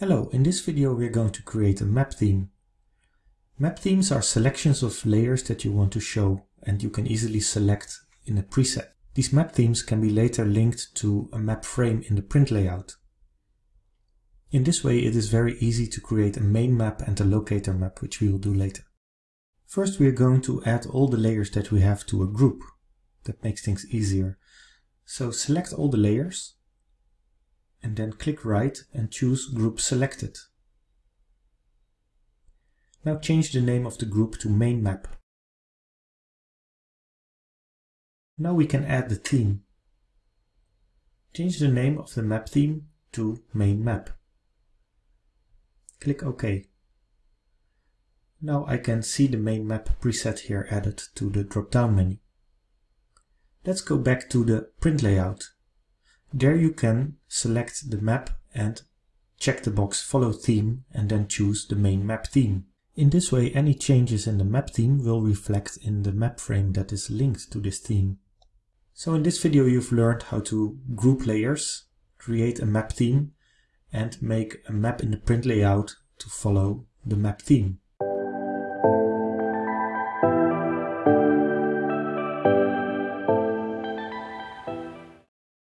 Hello, in this video we're going to create a map theme. Map themes are selections of layers that you want to show and you can easily select in a preset. These map themes can be later linked to a map frame in the print layout. In this way it is very easy to create a main map and a locator map, which we will do later. First we are going to add all the layers that we have to a group. That makes things easier. So select all the layers and then click right and choose Group Selected. Now change the name of the group to Main Map. Now we can add the theme. Change the name of the map theme to Main Map. Click OK. Now I can see the main map preset here added to the drop-down menu. Let's go back to the print layout there you can select the map and check the box follow theme and then choose the main map theme. In this way any changes in the map theme will reflect in the map frame that is linked to this theme. So in this video you've learned how to group layers, create a map theme and make a map in the print layout to follow the map theme.